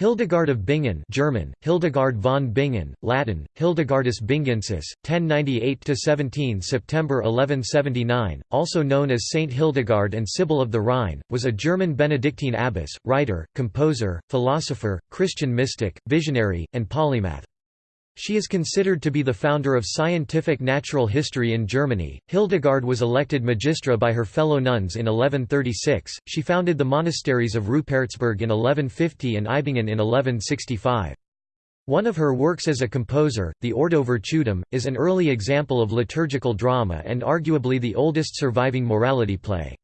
Hildegard of Bingen German, Hildegard von Bingen, Latin, Hildegardus Bingensis, 1098–17 September 1179, also known as Saint Hildegard and Sibyl of the Rhine, was a German Benedictine abbess, writer, composer, philosopher, Christian mystic, visionary, and polymath. She is considered to be the founder of scientific natural history in Germany. Hildegard was elected magistra by her fellow nuns in 1136. She founded the monasteries of Rupertsberg in 1150 and Eibingen in 1165. One of her works as a composer, the Ordo Virtutum, is an early example of liturgical drama and arguably the oldest surviving morality play.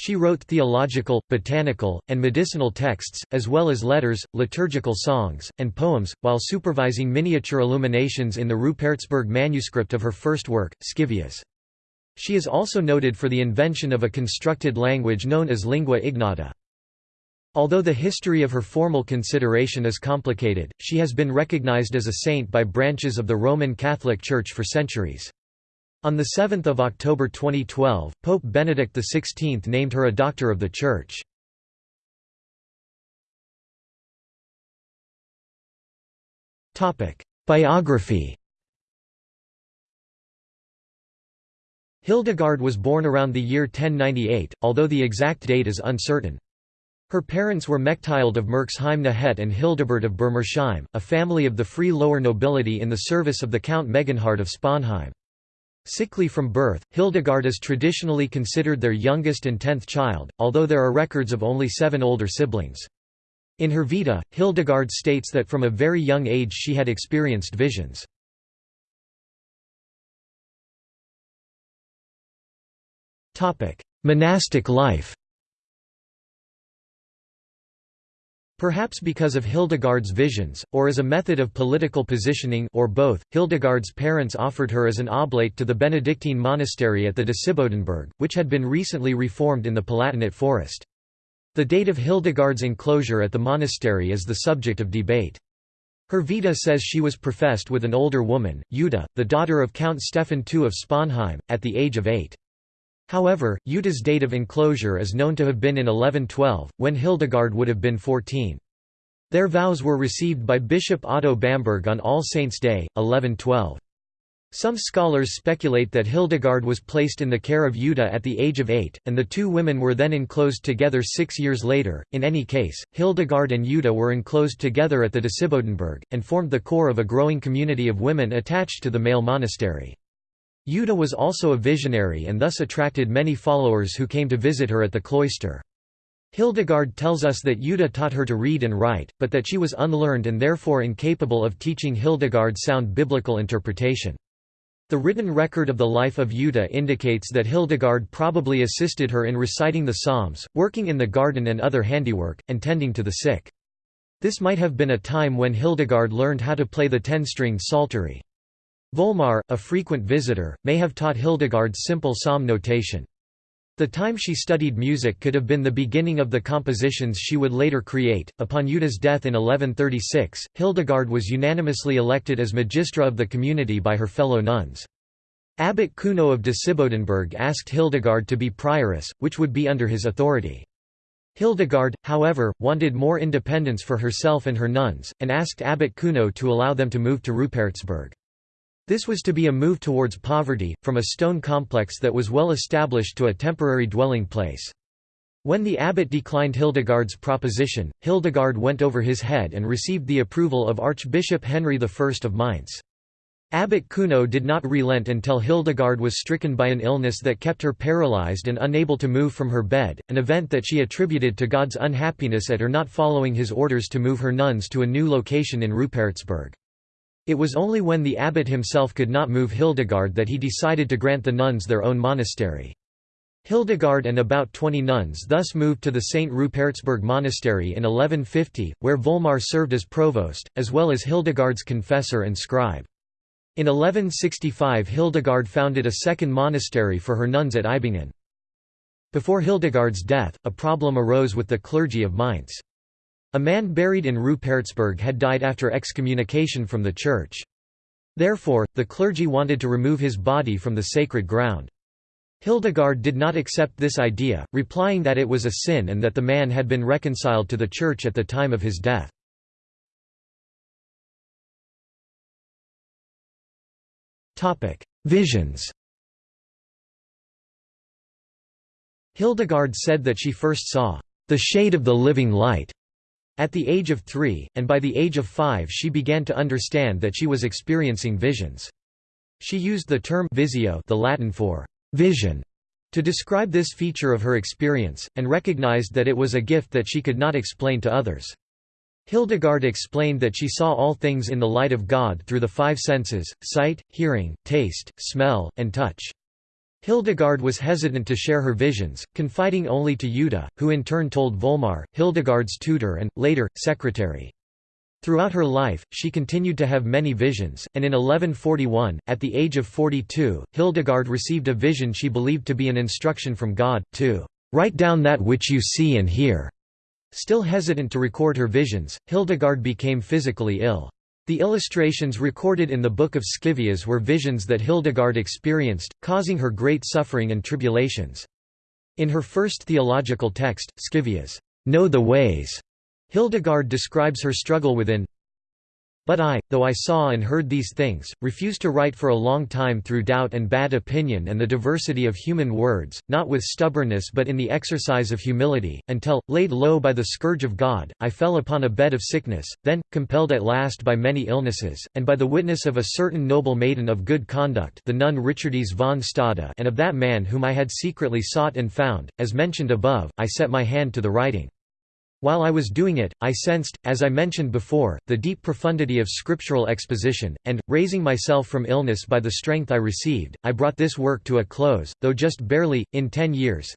She wrote theological, botanical, and medicinal texts, as well as letters, liturgical songs, and poems, while supervising miniature illuminations in the Rupertsberg manuscript of her first work, Scivias. She is also noted for the invention of a constructed language known as lingua ignota. Although the history of her formal consideration is complicated, she has been recognized as a saint by branches of the Roman Catholic Church for centuries. On 7 October 2012, Pope Benedict XVI named her a Doctor of the Church. Biography Hildegard was born around the year 1098, although the exact date is uncertain. Her parents were Mechthild of Merxheim Het and Hildebert of Bermersheim, a family of the free lower nobility in the service of the Count Megenhard of Sponheim. Sickly from birth, Hildegard is traditionally considered their youngest and tenth child, although there are records of only seven older siblings. In her Vita, Hildegard states that from a very young age she had experienced visions. Monastic life Perhaps because of Hildegard's visions, or as a method of political positioning or both, Hildegard's parents offered her as an oblate to the Benedictine monastery at the Disibodenberg, which had been recently reformed in the Palatinate forest. The date of Hildegard's enclosure at the monastery is the subject of debate. Her Vita says she was professed with an older woman, Jutta, the daughter of Count Stephan II of Sponheim, at the age of eight. However, Jutta's date of enclosure is known to have been in 1112, when Hildegard would have been 14. Their vows were received by Bishop Otto Bamberg on All Saints' Day, 1112. Some scholars speculate that Hildegard was placed in the care of Jutta at the age of eight, and the two women were then enclosed together six years later. In any case, Hildegard and Jutta were enclosed together at the Disibodenberg, and formed the core of a growing community of women attached to the male monastery. Jutta was also a visionary and thus attracted many followers who came to visit her at the cloister. Hildegard tells us that Jutta taught her to read and write, but that she was unlearned and therefore incapable of teaching Hildegard sound biblical interpretation. The written record of the life of Jutta indicates that Hildegard probably assisted her in reciting the Psalms, working in the garden and other handiwork, and tending to the sick. This might have been a time when Hildegard learned how to play the ten-stringed psaltery. Volmar, a frequent visitor, may have taught Hildegard's simple psalm notation. The time she studied music could have been the beginning of the compositions she would later create. Upon Jutta's death in 1136, Hildegard was unanimously elected as magistra of the community by her fellow nuns. Abbot Kuno of Disibodenberg asked Hildegard to be prioress, which would be under his authority. Hildegard, however, wanted more independence for herself and her nuns, and asked Abbot Kuno to allow them to move to Rupertsberg. This was to be a move towards poverty, from a stone complex that was well established to a temporary dwelling place. When the abbot declined Hildegard's proposition, Hildegard went over his head and received the approval of Archbishop Henry I of Mainz. Abbot Kuno did not relent until Hildegard was stricken by an illness that kept her paralyzed and unable to move from her bed, an event that she attributed to God's unhappiness at her not following his orders to move her nuns to a new location in Rupertsberg. It was only when the abbot himself could not move Hildegard that he decided to grant the nuns their own monastery. Hildegard and about 20 nuns thus moved to the St. Rupertsberg Monastery in 1150, where Volmar served as provost, as well as Hildegard's confessor and scribe. In 1165 Hildegard founded a second monastery for her nuns at Eibingen. Before Hildegard's death, a problem arose with the clergy of Mainz. A man buried in Rupertsberg had died after excommunication from the church. Therefore, the clergy wanted to remove his body from the sacred ground. Hildegard did not accept this idea, replying that it was a sin and that the man had been reconciled to the church at the time of his death. Visions Hildegard said that she first saw the shade of the living light at the age of three, and by the age of five she began to understand that she was experiencing visions. She used the term visio the Latin for vision to describe this feature of her experience, and recognized that it was a gift that she could not explain to others. Hildegard explained that she saw all things in the light of God through the five senses, sight, hearing, taste, smell, and touch. Hildegard was hesitant to share her visions, confiding only to Jutta, who in turn told Volmar, Hildegard's tutor and, later, secretary. Throughout her life, she continued to have many visions, and in 1141, at the age of 42, Hildegard received a vision she believed to be an instruction from God, to "...write down that which you see and hear." Still hesitant to record her visions, Hildegard became physically ill. The illustrations recorded in the Book of Scivias were visions that Hildegard experienced, causing her great suffering and tribulations. In her first theological text, Scivias, Know the Ways, Hildegard describes her struggle within but I, though I saw and heard these things, refused to write for a long time through doubt and bad opinion and the diversity of human words, not with stubbornness but in the exercise of humility, until, laid low by the scourge of God, I fell upon a bed of sickness, then, compelled at last by many illnesses, and by the witness of a certain noble maiden of good conduct the nun Richardise von Stade and of that man whom I had secretly sought and found, as mentioned above, I set my hand to the writing. While I was doing it, I sensed, as I mentioned before, the deep profundity of scriptural exposition, and, raising myself from illness by the strength I received, I brought this work to a close, though just barely, in ten years.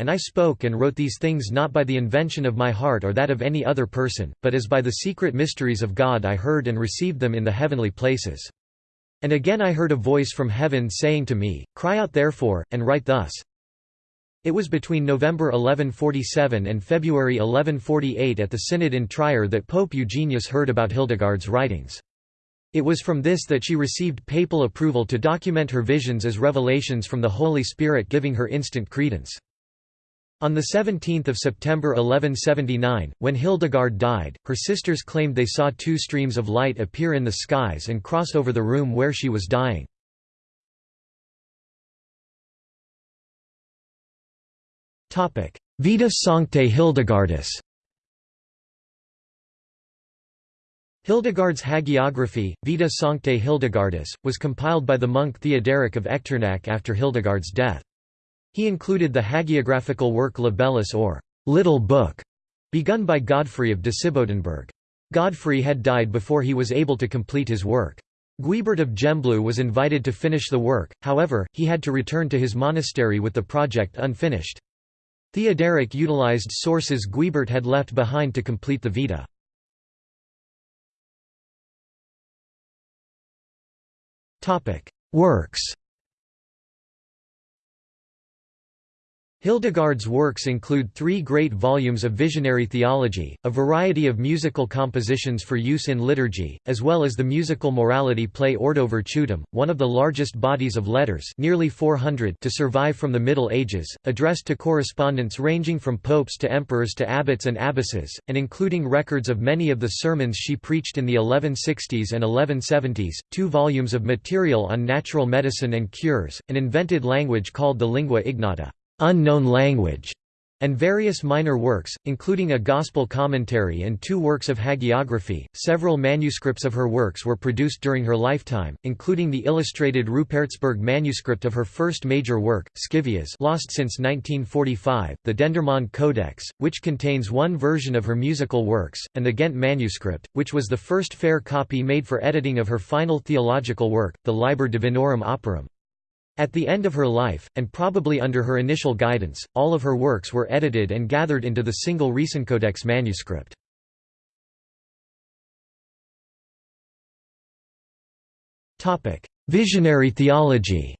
And I spoke and wrote these things not by the invention of my heart or that of any other person, but as by the secret mysteries of God I heard and received them in the heavenly places. And again I heard a voice from heaven saying to me, Cry out therefore, and write thus, it was between November 1147 and February 1148 at the Synod in Trier that Pope Eugenius heard about Hildegard's writings. It was from this that she received papal approval to document her visions as revelations from the Holy Spirit giving her instant credence. On 17 September 1179, when Hildegard died, her sisters claimed they saw two streams of light appear in the skies and cross over the room where she was dying. Vita Sanctae Hildegardis Hildegard's hagiography, Vita Sanctae Hildegardis, was compiled by the monk Theoderic of Echternach after Hildegard's death. He included the hagiographical work Libellus or Little Book, begun by Godfrey of Disibodenberg. Godfrey had died before he was able to complete his work. Guibert of Gembloux was invited to finish the work, however, he had to return to his monastery with the project unfinished. Theoderic utilized sources Guibert had left behind to complete the Vita. Works Hildegard's works include three great volumes of visionary theology, a variety of musical compositions for use in liturgy, as well as the musical morality play Ordo Virtutum, one of the largest bodies of letters nearly 400 to survive from the Middle Ages, addressed to correspondents ranging from popes to emperors to abbots and abbesses, and including records of many of the sermons she preached in the 1160s and 1170s, two volumes of material on natural medicine and cures, an invented language called the lingua ignota unknown language, and various minor works, including a gospel commentary and two works of hagiography. Several manuscripts of her works were produced during her lifetime, including the illustrated Rupertsberg manuscript of her first major work, Scivias, lost since 1945, the Dendermonde Codex, which contains one version of her musical works, and the Ghent manuscript, which was the first fair copy made for editing of her final theological work, the Liber Divinorum Operum. At the end of her life, and probably under her initial guidance, all of her works were edited and gathered into the single Riesencodex manuscript. Visionary theology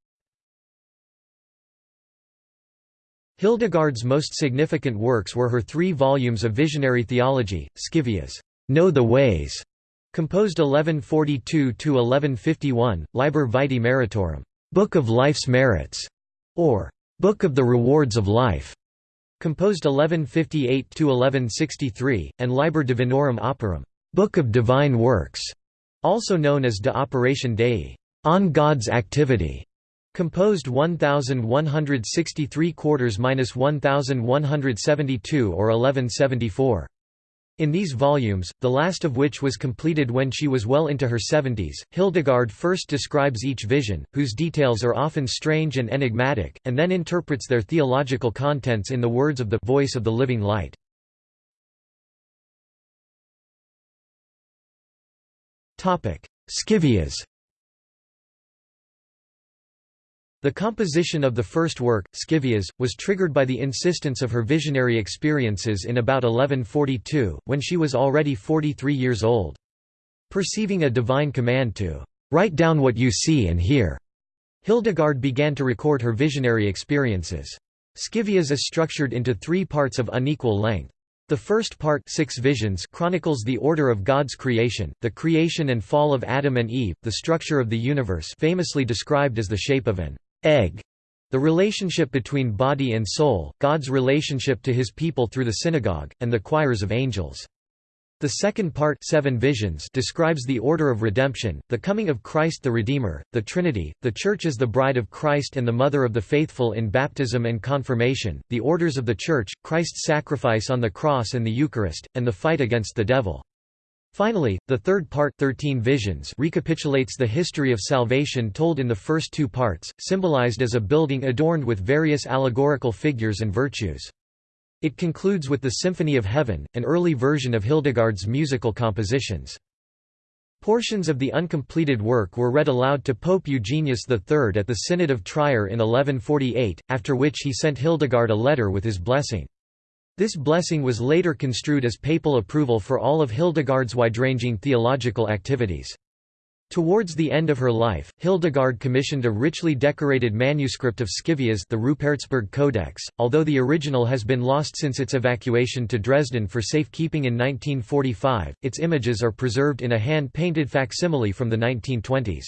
Hildegard's most significant works were her three volumes of visionary theology, Scivias, Know the Ways, composed 1142–1151, Liber Vitae Meritorum, Book of Life's Merits, or Book of the Rewards of Life, composed 1158 to 1163, and Liber Divinorum Operum, Book of Divine Works, also known as De Operatione Dei. On God's Activity, composed 1163 quarters minus 1172 or 1174. In these volumes, the last of which was completed when she was well into her seventies, Hildegard first describes each vision, whose details are often strange and enigmatic, and then interprets their theological contents in the words of the voice of the living light. Scivias The composition of the first work, Scivias, was triggered by the insistence of her visionary experiences in about 1142, when she was already 43 years old. Perceiving a divine command to write down what you see and hear, Hildegard began to record her visionary experiences. Scivias is structured into three parts of unequal length. The first part six visions chronicles the order of God's creation, the creation and fall of Adam and Eve, the structure of the universe famously described as the shape of an egg, the relationship between body and soul, God's relationship to his people through the synagogue, and the choirs of angels. The second part Seven Visions describes the order of redemption, the coming of Christ the Redeemer, the Trinity, the Church as the bride of Christ and the mother of the faithful in baptism and confirmation, the orders of the Church, Christ's sacrifice on the cross and the Eucharist, and the fight against the devil. Finally, the third part 13 Visions recapitulates the history of salvation told in the first two parts, symbolized as a building adorned with various allegorical figures and virtues. It concludes with the Symphony of Heaven, an early version of Hildegard's musical compositions. Portions of the uncompleted work were read aloud to Pope Eugenius III at the Synod of Trier in 1148, after which he sent Hildegard a letter with his blessing. This blessing was later construed as papal approval for all of Hildegard's wide-ranging theological activities. Towards the end of her life, Hildegard commissioned a richly decorated manuscript of Scivias the Rupertsberg Codex, although the original has been lost since its evacuation to Dresden for safekeeping in 1945, its images are preserved in a hand-painted facsimile from the 1920s.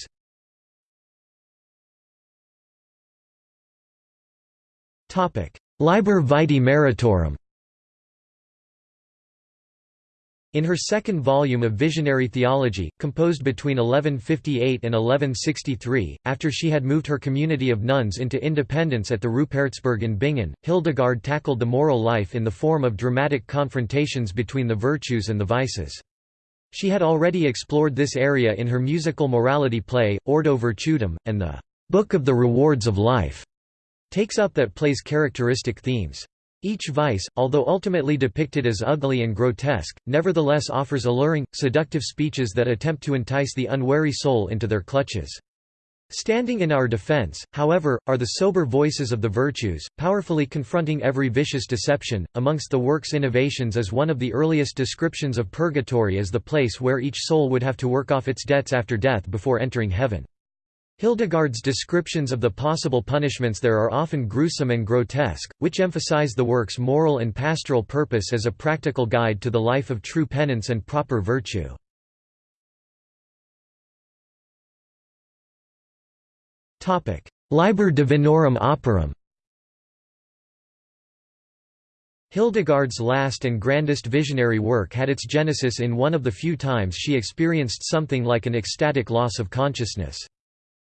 Liber Vitae Meritorum In her second volume of Visionary Theology, composed between 1158 and 1163, after she had moved her community of nuns into independence at the Rupertsberg in Bingen, Hildegard tackled the moral life in the form of dramatic confrontations between the virtues and the vices. She had already explored this area in her musical morality play, Ordo Virtutum, and the Book of the Rewards of Life takes up that play's characteristic themes. Each vice, although ultimately depicted as ugly and grotesque, nevertheless offers alluring, seductive speeches that attempt to entice the unwary soul into their clutches. Standing in our defense, however, are the sober voices of the virtues, powerfully confronting every vicious deception. Amongst the work's innovations is one of the earliest descriptions of purgatory as the place where each soul would have to work off its debts after death before entering heaven. Hildegard's descriptions of the possible punishments there are often gruesome and grotesque, which emphasize the work's moral and pastoral purpose as a practical guide to the life of true penance and proper virtue. Liber Divinorum Operum Hildegard's last and grandest visionary work had its genesis in one of the few times she experienced something like an ecstatic loss of consciousness.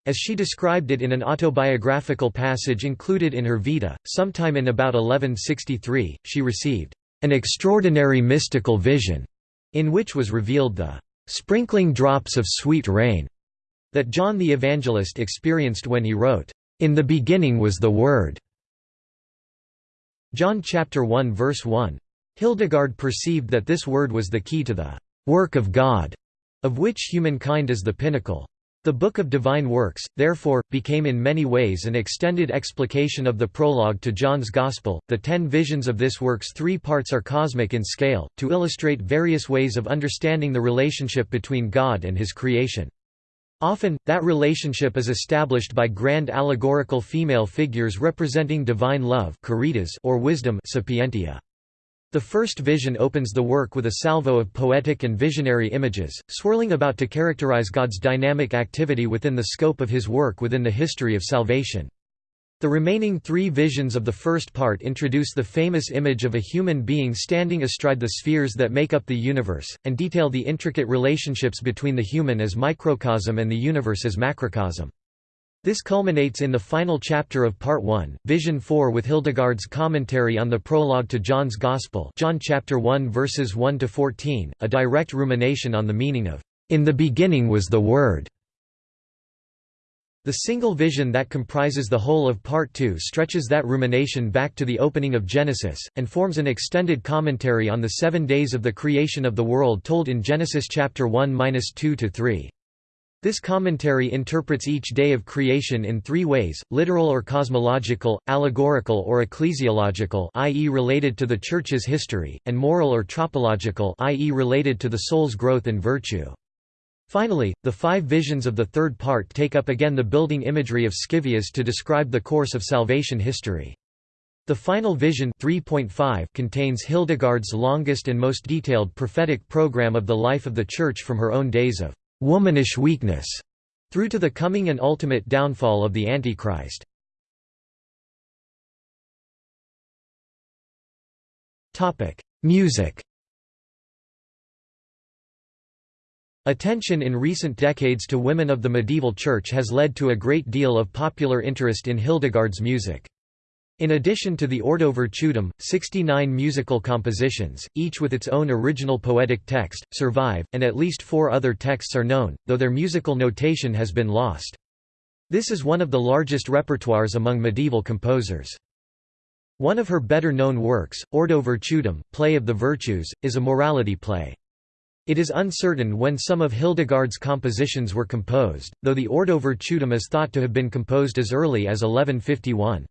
As she described it in an autobiographical passage included in her Vita, sometime in about 1163, she received an extraordinary mystical vision, in which was revealed the sprinkling drops of sweet rain that John the Evangelist experienced when he wrote, "In the beginning was the Word." John chapter 1 verse 1. Hildegard perceived that this word was the key to the work of God, of which humankind is the pinnacle. The Book of Divine Works, therefore, became in many ways an extended explication of the prologue to John's Gospel. The ten visions of this work's three parts are cosmic in scale, to illustrate various ways of understanding the relationship between God and His creation. Often, that relationship is established by grand allegorical female figures representing divine love or wisdom sapientia. The first vision opens the work with a salvo of poetic and visionary images, swirling about to characterize God's dynamic activity within the scope of his work within the history of salvation. The remaining three visions of the first part introduce the famous image of a human being standing astride the spheres that make up the universe, and detail the intricate relationships between the human as microcosm and the universe as macrocosm. This culminates in the final chapter of Part 1, Vision 4 with Hildegard's commentary on the prologue to John's Gospel John chapter 1 verses 1 to 14, a direct rumination on the meaning of "In the beginning was the Word." The single vision that comprises the whole of Part 2 stretches that rumination back to the opening of Genesis, and forms an extended commentary on the seven days of the creation of the world told in Genesis chapter 1–2–3. This commentary interprets each day of creation in three ways, literal or cosmological, allegorical or ecclesiological i.e. related to the Church's history, and moral or tropological i.e. related to the soul's growth and virtue. Finally, the five visions of the third part take up again the building imagery of Scivias to describe the course of salvation history. The final vision 3.5 contains Hildegard's longest and most detailed prophetic program of the life of the Church from her own days of «womanish weakness» through to the coming and ultimate downfall of the Antichrist. Music Attention in recent decades to women of the medieval church has led to a great deal of popular interest in Hildegard's music. In addition to the Ordo Virtutum, 69 musical compositions, each with its own original poetic text, survive, and at least four other texts are known, though their musical notation has been lost. This is one of the largest repertoires among medieval composers. One of her better-known works, Ordo Virtutum, Play of the Virtues, is a morality play. It is uncertain when some of Hildegard's compositions were composed, though the Ordo Virtutum is thought to have been composed as early as 1151.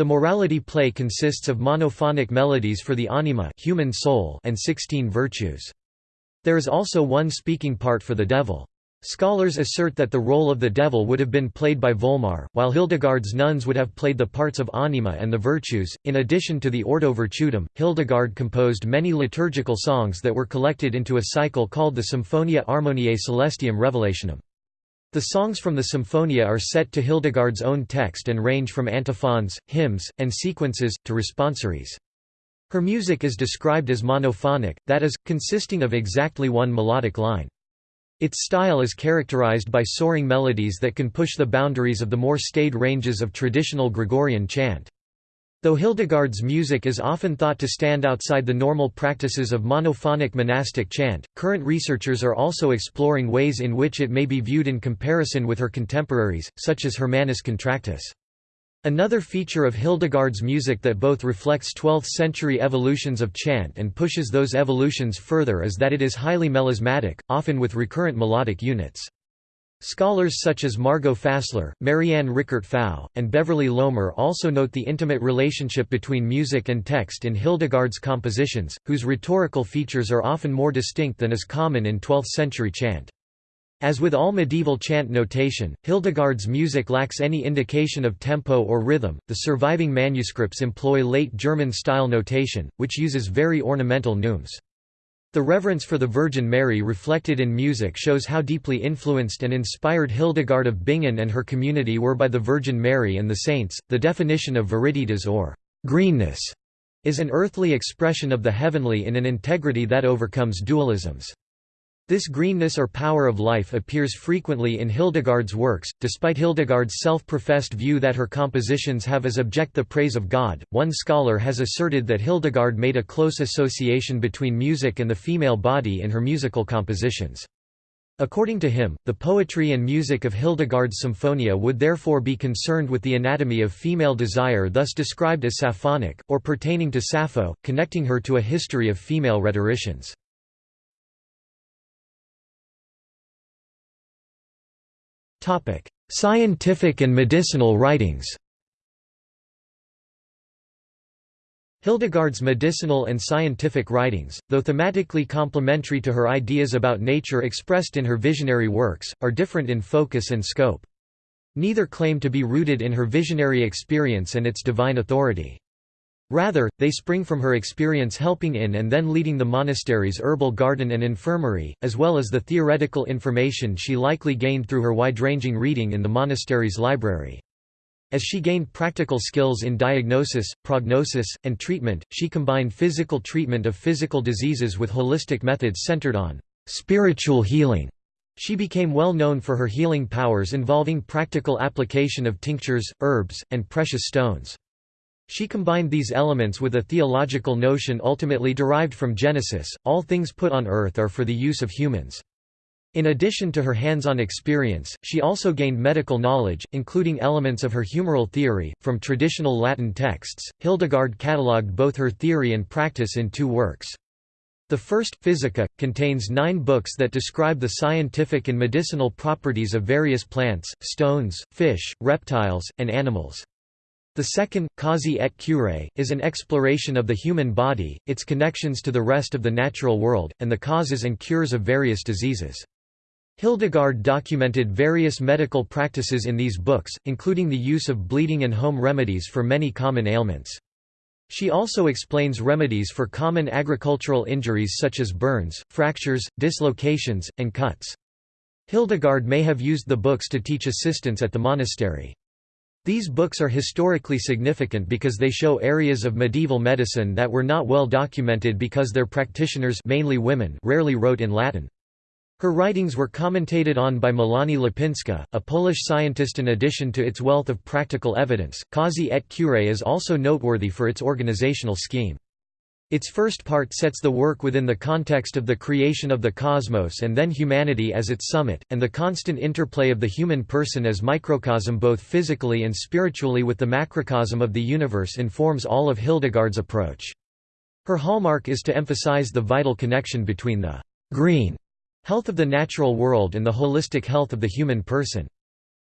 The morality play consists of monophonic melodies for the anima human soul and 16 virtues. There is also one speaking part for the devil. Scholars assert that the role of the devil would have been played by Volmar, while Hildegard's nuns would have played the parts of anima and the virtues. In addition to the Ordo Virtutum, Hildegard composed many liturgical songs that were collected into a cycle called the Symphonia Harmoniae Celestium Revelationum. The songs from the Symphonia are set to Hildegard's own text and range from antiphons, hymns, and sequences, to responsories. Her music is described as monophonic, that is, consisting of exactly one melodic line. Its style is characterized by soaring melodies that can push the boundaries of the more staid ranges of traditional Gregorian chant. Though Hildegard's music is often thought to stand outside the normal practices of monophonic monastic chant, current researchers are also exploring ways in which it may be viewed in comparison with her contemporaries, such as Hermannus Contractus. Another feature of Hildegard's music that both reflects 12th-century evolutions of chant and pushes those evolutions further is that it is highly melismatic, often with recurrent melodic units. Scholars such as Margot Fassler, Marianne Richert-Pfau, and Beverly Lomer also note the intimate relationship between music and text in Hildegard's compositions, whose rhetorical features are often more distinct than is common in 12th-century chant. As with all medieval chant notation, Hildegard's music lacks any indication of tempo or rhythm. The surviving manuscripts employ late German style notation, which uses very ornamental neumes. The reverence for the Virgin Mary reflected in music shows how deeply influenced and inspired Hildegard of Bingen and her community were by the Virgin Mary and the saints. The definition of viriditas or greenness is an earthly expression of the heavenly in an integrity that overcomes dualisms. This greenness or power of life appears frequently in Hildegard's works, despite Hildegard's self-professed view that her compositions have as object the praise of God. One scholar has asserted that Hildegard made a close association between music and the female body in her musical compositions. According to him, the poetry and music of Hildegard's Symphonia would therefore be concerned with the anatomy of female desire thus described as sapphonic, or pertaining to Sappho, connecting her to a history of female rhetoricians. Topic: Scientific and medicinal writings. Hildegard's medicinal and scientific writings, though thematically complementary to her ideas about nature expressed in her visionary works, are different in focus and scope. Neither claim to be rooted in her visionary experience and its divine authority. Rather, they spring from her experience helping in and then leading the monastery's herbal garden and infirmary, as well as the theoretical information she likely gained through her wide-ranging reading in the monastery's library. As she gained practical skills in diagnosis, prognosis, and treatment, she combined physical treatment of physical diseases with holistic methods centered on spiritual healing. She became well known for her healing powers involving practical application of tinctures, herbs, and precious stones. She combined these elements with a theological notion ultimately derived from Genesis, all things put on earth are for the use of humans. In addition to her hands-on experience, she also gained medical knowledge, including elements of her humoral theory, from traditional Latin texts. Hildegard catalogued both her theory and practice in two works. The first, Physica, contains nine books that describe the scientific and medicinal properties of various plants, stones, fish, reptiles, and animals. The second, Causae et Curae, is an exploration of the human body, its connections to the rest of the natural world, and the causes and cures of various diseases. Hildegard documented various medical practices in these books, including the use of bleeding and home remedies for many common ailments. She also explains remedies for common agricultural injuries such as burns, fractures, dislocations, and cuts. Hildegard may have used the books to teach assistants at the monastery. These books are historically significant because they show areas of medieval medicine that were not well documented because their practitioners mainly women rarely wrote in Latin. Her writings were commentated on by Mélanie Lipinska, a Polish scientist. In addition to its wealth of practical evidence, Causae et Curae is also noteworthy for its organizational scheme. Its first part sets the work within the context of the creation of the cosmos and then humanity as its summit, and the constant interplay of the human person as microcosm both physically and spiritually with the macrocosm of the universe informs all of Hildegard's approach. Her hallmark is to emphasize the vital connection between the green Health of the natural world and the holistic health of the human person.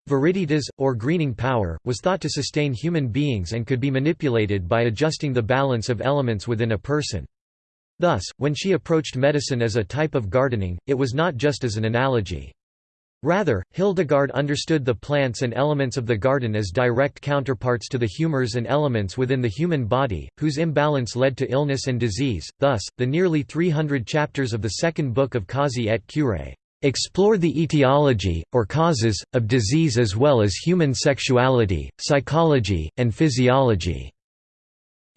Viriditas, or greening power, was thought to sustain human beings and could be manipulated by adjusting the balance of elements within a person. Thus, when she approached medicine as a type of gardening, it was not just as an analogy. Rather, Hildegard understood the plants and elements of the garden as direct counterparts to the humors and elements within the human body, whose imbalance led to illness and disease. Thus, the nearly 300 chapters of the second book of Causae et Curae explore the etiology, or causes, of disease as well as human sexuality, psychology, and physiology.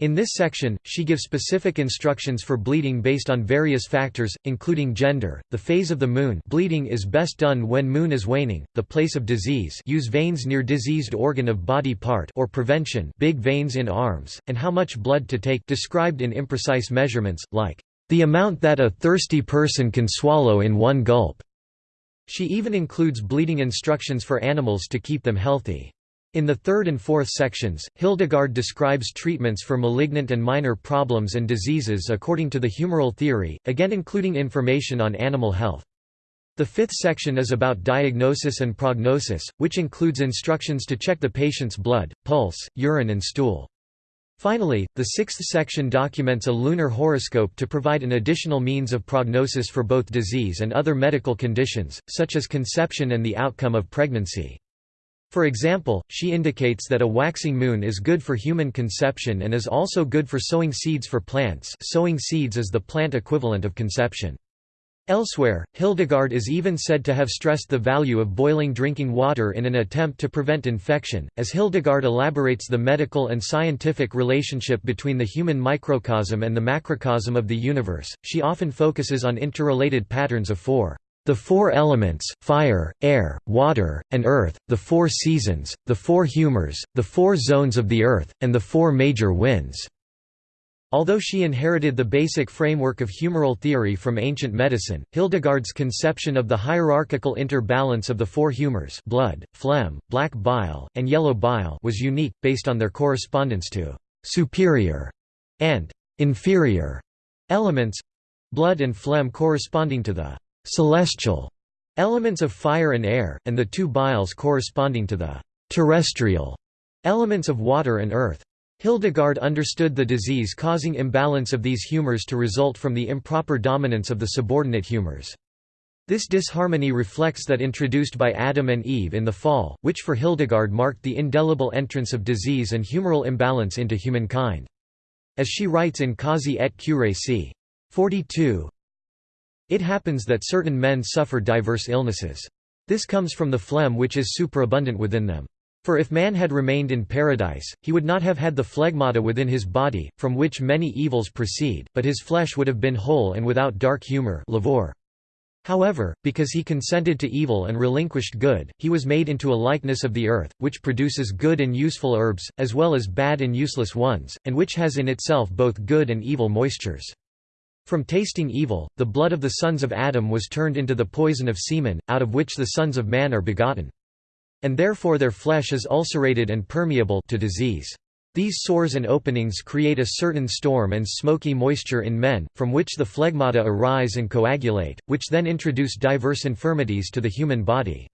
In this section, she gives specific instructions for bleeding based on various factors, including gender, the phase of the moon bleeding is best done when moon is waning, the place of disease use veins near diseased organ of body part or prevention big veins in arms, and how much blood to take described in imprecise measurements, like, "...the amount that a thirsty person can swallow in one gulp." She even includes bleeding instructions for animals to keep them healthy. In the third and fourth sections, Hildegard describes treatments for malignant and minor problems and diseases according to the humoral theory, again including information on animal health. The fifth section is about diagnosis and prognosis, which includes instructions to check the patient's blood, pulse, urine and stool. Finally, the sixth section documents a lunar horoscope to provide an additional means of prognosis for both disease and other medical conditions, such as conception and the outcome of pregnancy. For example, she indicates that a waxing moon is good for human conception and is also good for sowing seeds for plants sowing seeds is the plant equivalent of conception. Elsewhere, Hildegard is even said to have stressed the value of boiling drinking water in an attempt to prevent infection. As Hildegard elaborates the medical and scientific relationship between the human microcosm and the macrocosm of the universe, she often focuses on interrelated patterns of four the four elements, fire, air, water, and earth, the four seasons, the four humors, the four zones of the earth, and the four major winds. Although she inherited the basic framework of humoral theory from ancient medicine, Hildegard's conception of the hierarchical interbalance of the four humors blood, phlegm, black bile, and yellow bile was unique, based on their correspondence to «superior» and «inferior» elements—blood and phlegm corresponding to the celestial elements of fire and air, and the two biles corresponding to the terrestrial elements of water and earth. Hildegard understood the disease-causing imbalance of these humors to result from the improper dominance of the subordinate humors. This disharmony reflects that introduced by Adam and Eve in the fall, which for Hildegard marked the indelible entrance of disease and humoral imbalance into humankind. As she writes in Causae et Curae c. 42, it happens that certain men suffer diverse illnesses. This comes from the phlegm which is superabundant within them. For if man had remained in paradise, he would not have had the phlegmata within his body, from which many evils proceed, but his flesh would have been whole and without dark humour However, because he consented to evil and relinquished good, he was made into a likeness of the earth, which produces good and useful herbs, as well as bad and useless ones, and which has in itself both good and evil moistures. From tasting evil, the blood of the sons of Adam was turned into the poison of semen, out of which the sons of man are begotten. And therefore their flesh is ulcerated and permeable to disease. These sores and openings create a certain storm and smoky moisture in men, from which the phlegmata arise and coagulate, which then introduce diverse infirmities to the human body.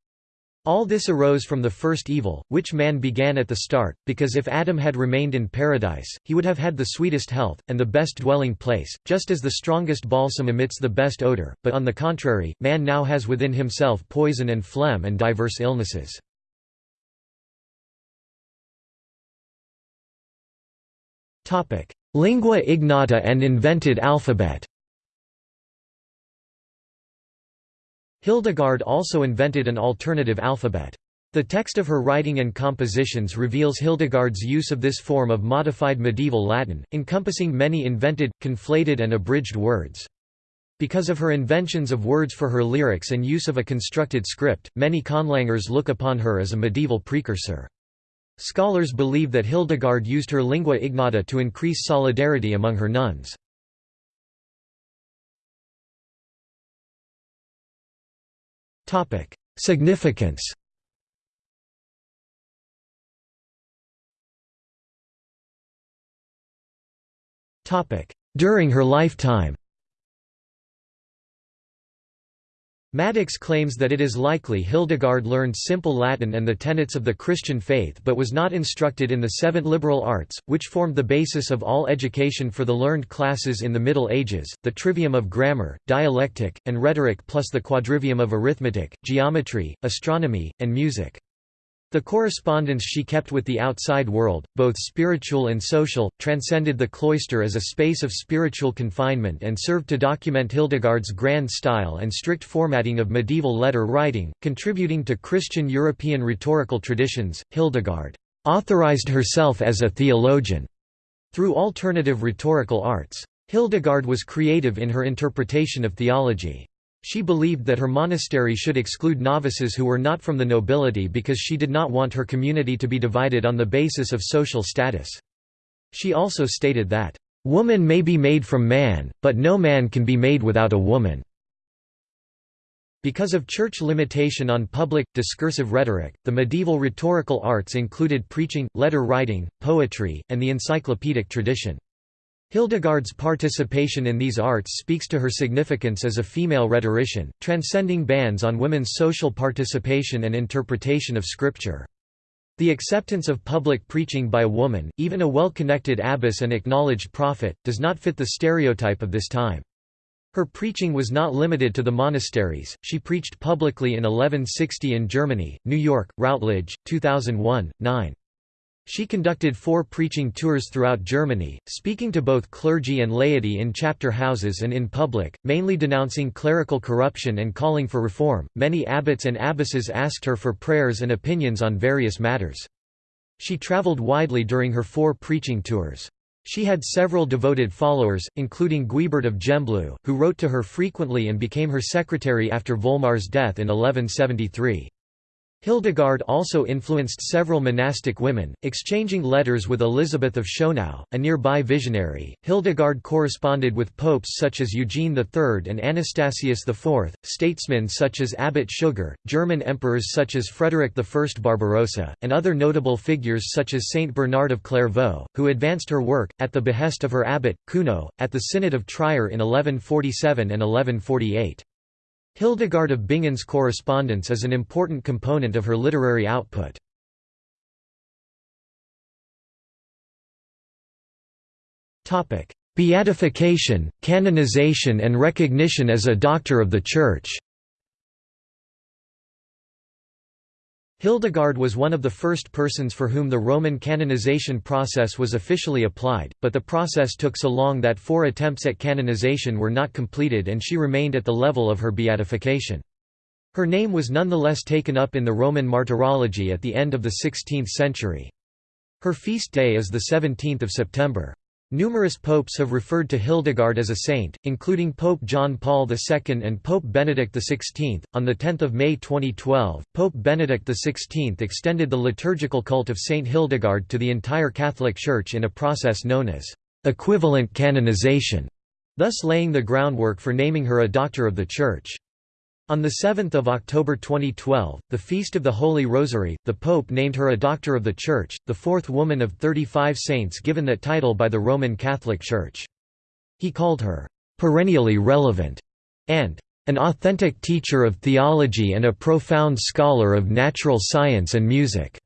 All this arose from the first evil, which man began at the start, because if Adam had remained in paradise, he would have had the sweetest health, and the best dwelling place, just as the strongest balsam emits the best odor, but on the contrary, man now has within himself poison and phlegm and diverse illnesses. Lingua ignota and invented alphabet Hildegard also invented an alternative alphabet. The text of her writing and compositions reveals Hildegard's use of this form of modified medieval Latin, encompassing many invented, conflated and abridged words. Because of her inventions of words for her lyrics and use of a constructed script, many conlangers look upon her as a medieval precursor. Scholars believe that Hildegard used her lingua ignota to increase solidarity among her nuns. Significance During her lifetime Maddocks claims that it is likely Hildegard learned simple Latin and the tenets of the Christian faith but was not instructed in the seven liberal arts, which formed the basis of all education for the learned classes in the Middle Ages, the trivium of grammar, dialectic, and rhetoric plus the quadrivium of arithmetic, geometry, astronomy, and music. The correspondence she kept with the outside world, both spiritual and social, transcended the cloister as a space of spiritual confinement and served to document Hildegard's grand style and strict formatting of medieval letter writing, contributing to Christian European rhetorical traditions. Hildegard authorized herself as a theologian through alternative rhetorical arts. Hildegard was creative in her interpretation of theology. She believed that her monastery should exclude novices who were not from the nobility because she did not want her community to be divided on the basis of social status. She also stated that, "...woman may be made from man, but no man can be made without a woman." Because of church limitation on public, discursive rhetoric, the medieval rhetorical arts included preaching, letter writing, poetry, and the encyclopedic tradition. Hildegard's participation in these arts speaks to her significance as a female rhetorician, transcending bans on women's social participation and interpretation of scripture. The acceptance of public preaching by a woman, even a well-connected abbess and acknowledged prophet, does not fit the stereotype of this time. Her preaching was not limited to the monasteries, she preached publicly in 1160 in Germany, New York, Routledge, 2001, 9. She conducted four preaching tours throughout Germany, speaking to both clergy and laity in chapter houses and in public, mainly denouncing clerical corruption and calling for reform. Many abbots and abbesses asked her for prayers and opinions on various matters. She traveled widely during her four preaching tours. She had several devoted followers, including Guibert of Gembloux, who wrote to her frequently and became her secretary after Volmar's death in 1173. Hildegard also influenced several monastic women, exchanging letters with Elizabeth of Schonau, a nearby visionary. Hildegard corresponded with popes such as Eugene III and Anastasius IV, statesmen such as Abbot Suger, German emperors such as Frederick I Barbarossa, and other notable figures such as Saint Bernard of Clairvaux, who advanced her work, at the behest of her abbot, Cuno, at the Synod of Trier in 1147 and 1148. Hildegard of Bingen's correspondence is an important component of her literary output. Beatification, canonization and recognition as a doctor of the Church Hildegard was one of the first persons for whom the Roman canonization process was officially applied, but the process took so long that four attempts at canonization were not completed and she remained at the level of her beatification. Her name was nonetheless taken up in the Roman martyrology at the end of the 16th century. Her feast day is the 17th of September. Numerous popes have referred to Hildegard as a saint, including Pope John Paul II and Pope Benedict XVI. On 10 May 2012, Pope Benedict XVI extended the liturgical cult of Saint Hildegard to the entire Catholic Church in a process known as equivalent canonization, thus laying the groundwork for naming her a Doctor of the Church. On 7 October 2012, the Feast of the Holy Rosary, the Pope named her a Doctor of the Church, the fourth woman of 35 saints given that title by the Roman Catholic Church. He called her, "...perennially relevant," and "...an authentic teacher of theology and a profound scholar of natural science and music."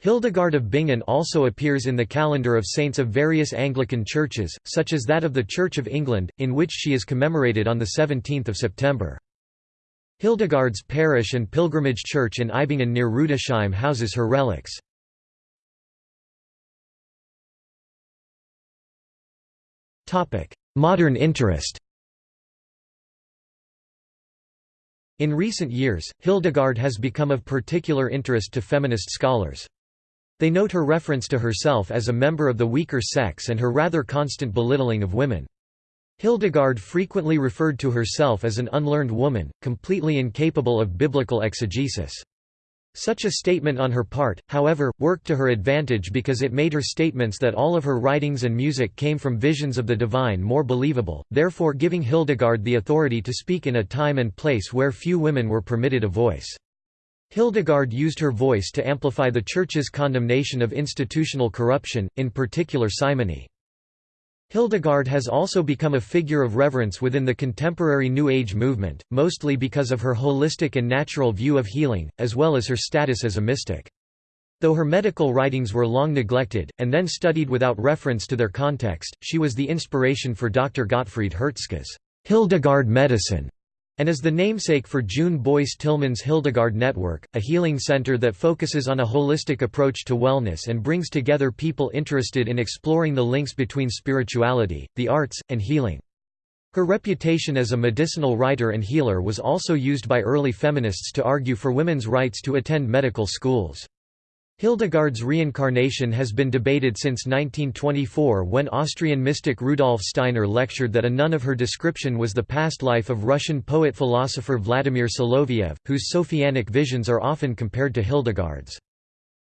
Hildegard of Bingen also appears in the calendar of saints of various Anglican churches, such as that of the Church of England, in which she is commemorated on 17 September. Hildegard's parish and pilgrimage church in Eibingen near Rudesheim houses her relics. Modern interest In recent years, Hildegard has become of particular interest to feminist scholars. They note her reference to herself as a member of the weaker sex and her rather constant belittling of women. Hildegard frequently referred to herself as an unlearned woman, completely incapable of biblical exegesis. Such a statement on her part, however, worked to her advantage because it made her statements that all of her writings and music came from visions of the divine more believable, therefore giving Hildegard the authority to speak in a time and place where few women were permitted a voice. Hildegard used her voice to amplify the Church's condemnation of institutional corruption, in particular simony. Hildegard has also become a figure of reverence within the contemporary New Age movement, mostly because of her holistic and natural view of healing, as well as her status as a mystic. Though her medical writings were long neglected, and then studied without reference to their context, she was the inspiration for Dr. Gottfried Hertzka's Hildegard medicine, and is the namesake for June Boyce Tillman's Hildegard Network, a healing center that focuses on a holistic approach to wellness and brings together people interested in exploring the links between spirituality, the arts, and healing. Her reputation as a medicinal writer and healer was also used by early feminists to argue for women's rights to attend medical schools. Hildegard's reincarnation has been debated since 1924 when Austrian mystic Rudolf Steiner lectured that a nun of her description was the past life of Russian poet-philosopher Vladimir Soloviev, whose Sophianic visions are often compared to Hildegard's.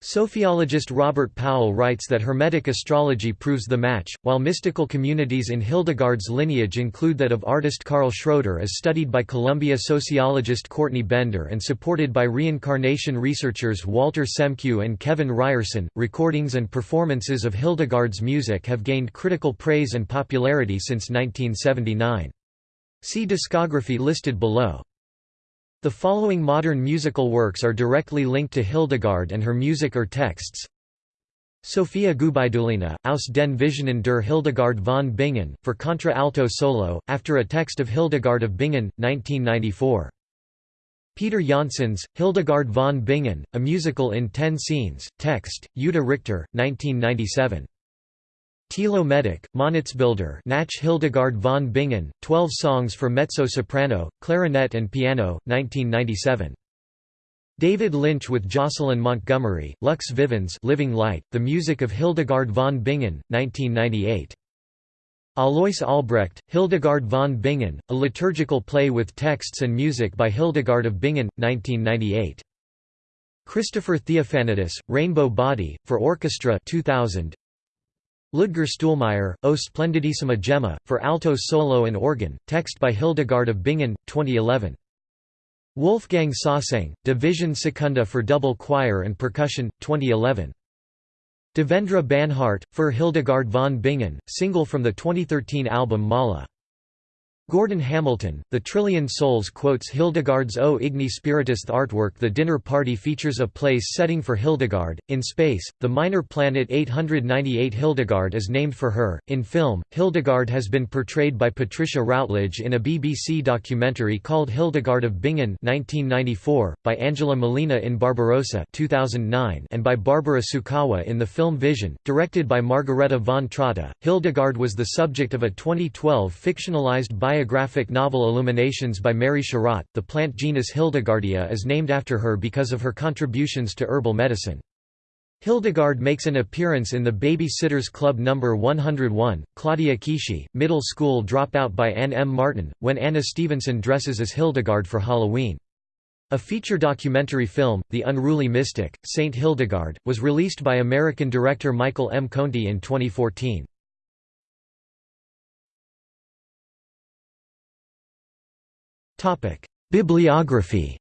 Sophiologist Robert Powell writes that Hermetic astrology proves the match, while mystical communities in Hildegard's lineage include that of artist Carl Schroeder as studied by Columbia sociologist Courtney Bender and supported by reincarnation researchers Walter Semkiw and Kevin Ryerson. Recordings and performances of Hildegard's music have gained critical praise and popularity since 1979. See discography listed below. The following modern musical works are directly linked to Hildegard and her music or texts. Sophia Gubaidulina, aus den Visionen der Hildegard von Bingen, for contra-alto solo, after a text of Hildegard of Bingen, 1994. Peter Janssens, Hildegard von Bingen, a musical in ten scenes, text, Jutta Richter, 1997. Tilo Medek, Monatsbilder Nach Hildegard von Bingen, 12 songs for mezzo-soprano, clarinet and piano, 1997. David Lynch with Jocelyn Montgomery, Lux Vivens Living Light, The Music of Hildegard von Bingen, 1998. Alois Albrecht, Hildegard von Bingen, a liturgical play with texts and music by Hildegard of Bingen, 1998. Christopher Theofanidis, Rainbow Body, for Orchestra 2000, Ludger Stuhlmeyer, O Splendidissima Gemma, for alto solo and organ, text by Hildegard of Bingen, 2011. Wolfgang Soesing, Division Secunda for double choir and percussion, 2011. Devendra Banhart, for Hildegard von Bingen, single from the 2013 album Mala. Gordon Hamilton, The Trillion Souls quotes Hildegard's O Igni Spiritus artwork The dinner party features a place setting for Hildegard. In space, the minor planet 898 Hildegard is named for her. In film, Hildegard has been portrayed by Patricia Routledge in a BBC documentary called Hildegard of Bingen 1994, by Angela Molina in Barbarossa 2009, and by Barbara Sukowa in the film Vision, directed by Margarethe von Trotta. Hildegard was the subject of a 2012 fictionalized biographic novel Illuminations by Mary Sharratt. The plant genus Hildegardia is named after her because of her contributions to herbal medicine. Hildegard makes an appearance in the Baby Sitters Club No. 101, Claudia Kishi, middle school dropout by Anne M. Martin, when Anna Stevenson dresses as Hildegard for Halloween. A feature documentary film, The Unruly Mystic, Saint Hildegard, was released by American director Michael M. Conti in 2014. Bibliography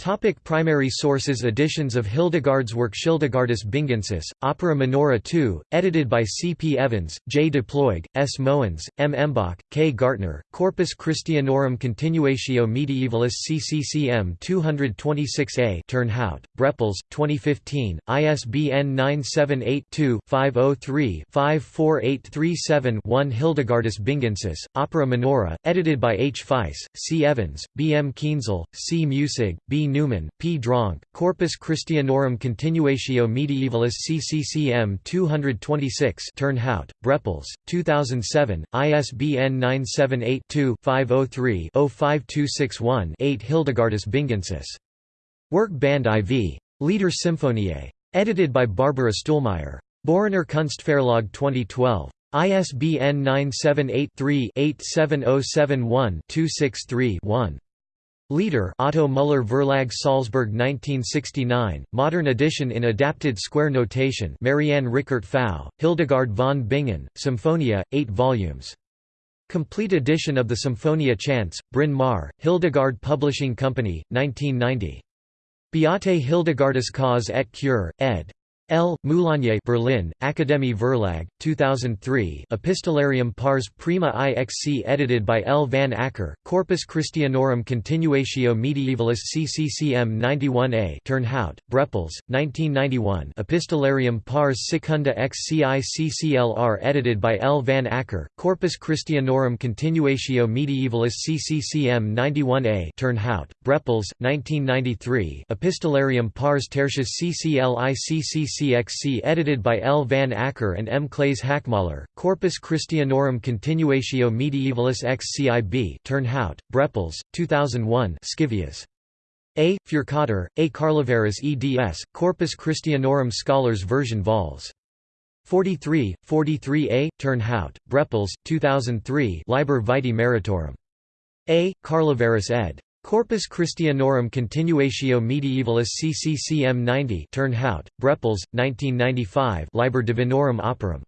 Topic primary sources Editions of Hildegard's work Hildegardis Bingensis, Opera Minora 2, edited by C. P. Evans, J. Deploige, S. Moens, M. Embach, K. Gartner, Corpus Christianorum Continuatio Medievalis CCCM 226a Turnhout, Brepols, 2015, ISBN 978-2-503-54837-1 Hildegardis Bingensis, Opera Minora, edited by H. Feiss, C. Evans, B. M. Kienzle, C. Muessig, B. Newman, P. Dronke, Corpus Christianorum Continuatio Medievalis CCCM 226 Turnhout, Brepols, 2007, ISBN 978 2 503 05261 8 Hildegardis Bingensis. Work Band IV. Lieder Symphoniae. Edited by Barbara Stuhlmeier. Boringer Kunstverlag 2012. ISBN 978 3 87071 263 1. Leader Otto Müller Verlag Salzburg 1969, modern edition in adapted square notation Marianne Richert Pfau, Hildegard von Bingen, Symphonia, 8 volumes. Complete edition of the Symphonia Chants, Bryn Mawr, Hildegard Publishing Company, 1990. Beate Hildegardis Cause et Cure, ed. L. Moulinier Berlin, Akademie Verlag, 2003 Epistolarium pars prima ixc edited by L. van Acker, Corpus Christianorum Continuatio Medievalis CCCM 91a Turnhout, Brepols, 1991 Epistolarium pars secunda xci CCLR edited by L. van Acker, Corpus Christianorum Continuatio Medievalis CCCM 91a Turnhout, Brepols, 1993 Epistolarium pars tertius CCLI CCC CXC edited by L. van Acker and M. Claes Hackmaller, Corpus Christianorum Continuatio Medievalis XCIB Turnhout, Brepols, 2001 Scivias. A. Furcater, A. Carlevaris eds, Corpus Christianorum Scholars version vols. 43, 43a, Turnhout, Brepols, 2003 Liber Vitae Meritorum. A. Carlevaris ed. Corpus Christianorum Continuatio Medievalis CCCM 90 Turnhout, Brepols, 1995 Liber Divinorum Operum.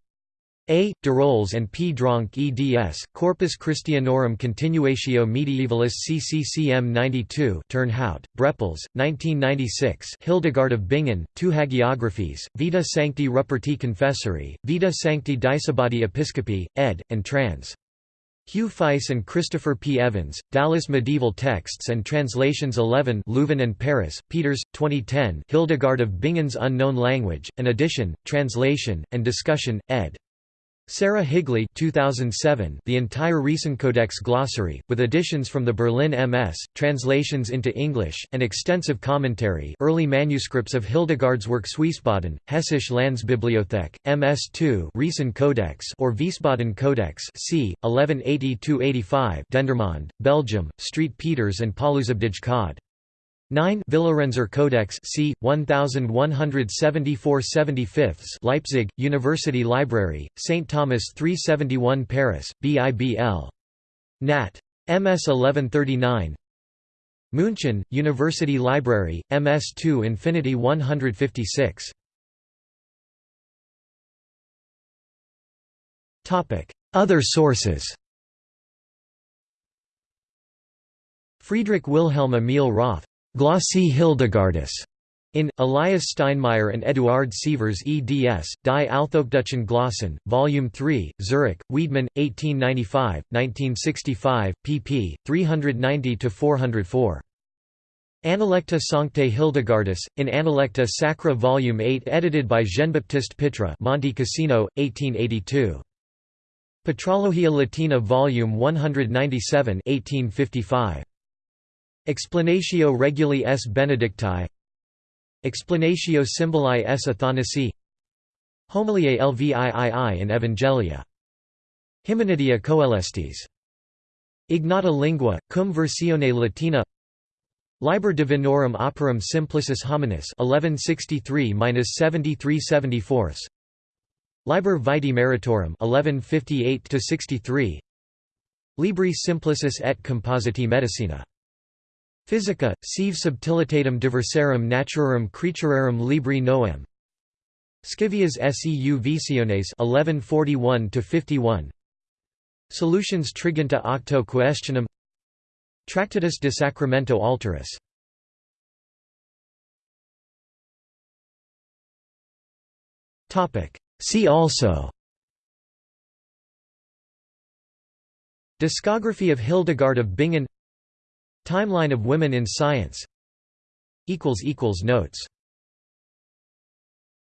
A. Derolez and P. Dronke eds, Corpus Christianorum Continuatio Medievalis CCCM 92 Turnhout, Brepols, 1996 Hildegard of Bingen, two hagiographies, Vita Sancti Ruperti Confessori, Vita Sancti Disibodi Episcopi, ed., and trans. Hugh Feiss and Christopher P. Evans, Dallas Medieval Texts and Translations 11 Leuven and Paris, Peeters, 2010 Hildegard of Bingen's Unknown Language, an edition, translation, and discussion, ed. Sarah Higley 2007, The entire Codex glossary, with additions from the Berlin MS, translations into English, and extensive commentary early manuscripts of Hildegard's work Wiesbaden, Hessische Landsbibliothek, MS2 Riesen Codex or Wiesbaden Codex c. 1180–85 Dendermonde, Belgium, Street Peters and Pauluzabdij Cod. 9 Villarenser Codex c. 1174 75 Leipzig, University Library, St. Thomas 371 Paris, BIBL. Nat. MS 1139 München, University Library, MS2 Infinity 156 Other sources Friedrich Wilhelm Emil Roth Glossie Hildegardis in Elias Steinmeyer and Eduard Sievers eds, Die Althochdeutschen Glossen, Volume 3, Zurich, Wiedemann, 1895, 1965, pp. 390–404. Analecta Sanctae Hildegardis, in Analecta Sacra Volume 8 edited by Jean-Baptiste Pitra Monte Cassino, 1882. Patrologia Latina Volume 197 1855. Explanatio Reguli S. Benedicti Explanatio Symboli S. Athanasi Homiliae Lviii in Evangelia Hymenidia coelestis. Ignata lingua, cum versione latina Liber Divinorum Operum Simplicis Hominis 1163–7374 Liber Vitae Meritorum 1158–63 Libri Simplicis et Compositi Medicina Physica, sive subtilitatem diversarum naturarum creaturarum libri noem. Scivias seu visiones 1141–51 Solutions Triginta octo questionum Tractatus de Sacramento Alteris. See also. Discography of Hildegard of Bingen Timeline of women in science. Notes